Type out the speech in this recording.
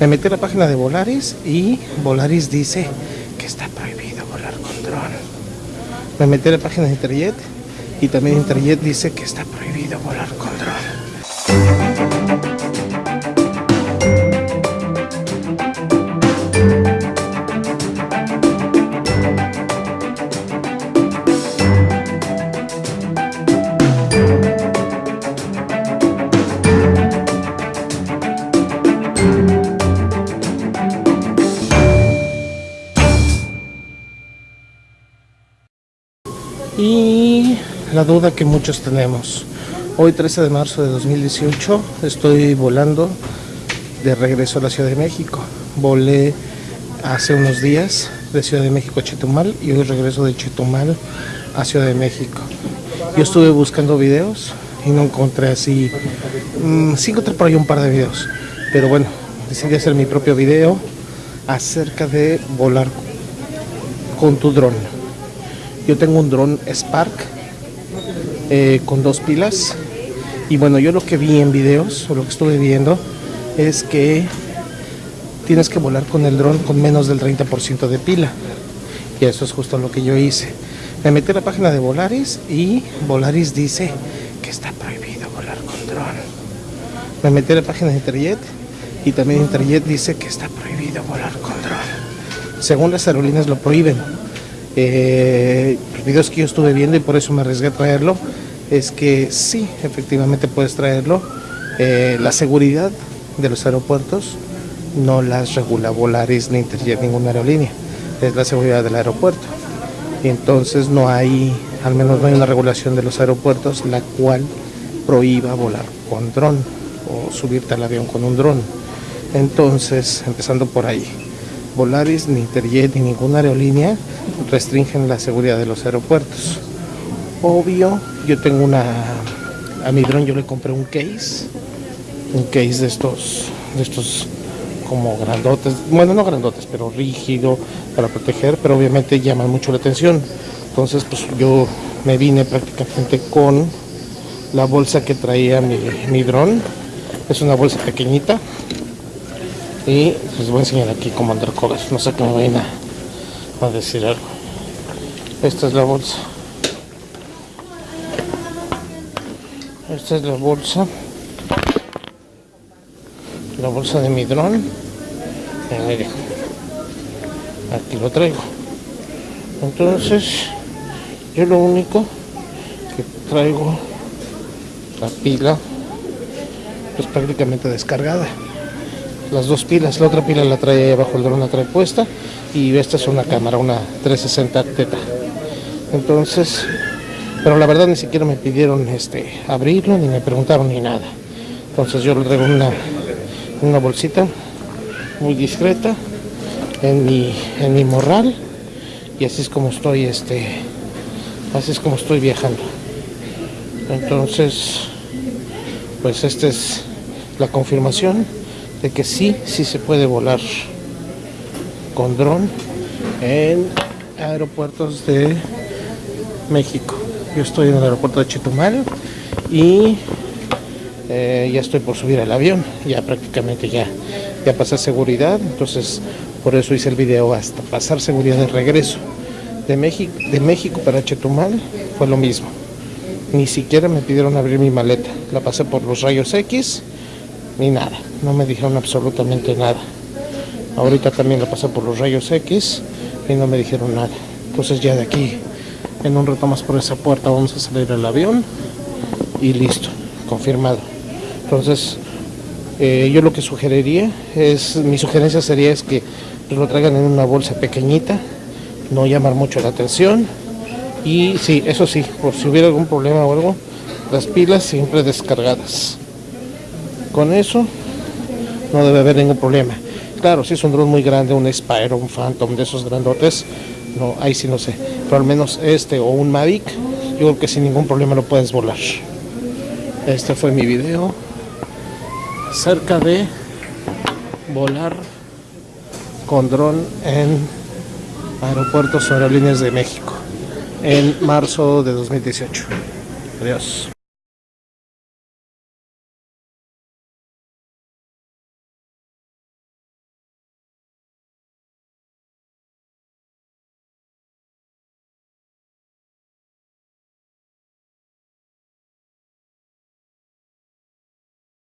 Me metí a la página de Volaris y Volaris dice que está prohibido volar con dron. Me metí a la página de Interjet y también Interjet dice que está prohibido volar con dron. Y la duda que muchos tenemos. Hoy 13 de marzo de 2018 estoy volando de regreso a la Ciudad de México. Volé hace unos días de Ciudad de México a Chetumal y hoy regreso de Chetumal a Ciudad de México. Yo estuve buscando videos y no encontré así, mmm, sí encontré por ahí un par de videos, pero bueno, decidí hacer mi propio video acerca de volar con tu dron. Yo tengo un dron Spark eh, con dos pilas. Y bueno, yo lo que vi en videos, o lo que estuve viendo, es que tienes que volar con el dron con menos del 30% de pila. Y eso es justo lo que yo hice. Me metí a la página de Volaris y Volaris dice que está prohibido volar con dron. Me metí a la página de Interjet y también Interjet dice que está prohibido volar con dron. Según las aerolíneas lo prohíben eh, los videos que yo estuve viendo y por eso me arriesgué a traerlo es que sí, efectivamente puedes traerlo. Eh, la seguridad de los aeropuertos no las regula Volaris ni Interjet, ninguna aerolínea. Es la seguridad del aeropuerto. Entonces no hay, al menos no hay una regulación de los aeropuertos la cual prohíba volar con dron o subirte al avión con un dron. Entonces, empezando por ahí. Volaris, ni Interjet, ni ninguna aerolínea restringen la seguridad de los aeropuertos. Obvio, yo tengo una... A mi dron yo le compré un case. Un case de estos... De estos como grandotes. Bueno, no grandotes, pero rígido para proteger. Pero obviamente llaman mucho la atención. Entonces, pues yo me vine prácticamente con la bolsa que traía mi, mi dron. Es una bolsa pequeñita y les voy a enseñar aquí cómo andar cobras no sé qué me vayan a, a decir algo. Esta es la bolsa. Esta es la bolsa. La bolsa de mi dron. Aquí lo traigo. Entonces yo lo único que traigo la pila pues prácticamente descargada las dos pilas, la otra pila la trae ahí abajo el dron la trae puesta y esta es una cámara, una 360 teta. Entonces pero la verdad ni siquiera me pidieron este abrirlo ni me preguntaron ni nada. Entonces yo lo traigo una, una bolsita muy discreta en mi, en mi morral y así es como estoy este así es como estoy viajando. Entonces pues esta es la confirmación de que sí, sí se puede volar con dron en aeropuertos de México. Yo estoy en el aeropuerto de Chetumal y eh, ya estoy por subir al avión, ya prácticamente ya, ya pasé seguridad, entonces por eso hice el video hasta pasar seguridad de regreso. De México, de México para Chetumal fue lo mismo. Ni siquiera me pidieron abrir mi maleta. La pasé por los rayos X ni nada, no me dijeron absolutamente nada. Ahorita también la pasé por los rayos X y no me dijeron nada. Entonces ya de aquí, en un rato más por esa puerta, vamos a salir al avión y listo, confirmado. Entonces, eh, yo lo que sugeriría es, mi sugerencia sería es que lo traigan en una bolsa pequeñita, no llamar mucho la atención y sí, eso sí, por si hubiera algún problema o algo, las pilas siempre descargadas. Con eso no debe haber ningún problema. Claro, si es un dron muy grande, un Spyro, un Phantom de esos grandotes, no, ahí sí no sé. Pero al menos este o un Mavic, yo creo que sin ningún problema lo puedes volar. Este fue mi video acerca de volar con dron en aeropuertos o aerolíneas de México en marzo de 2018. Adiós.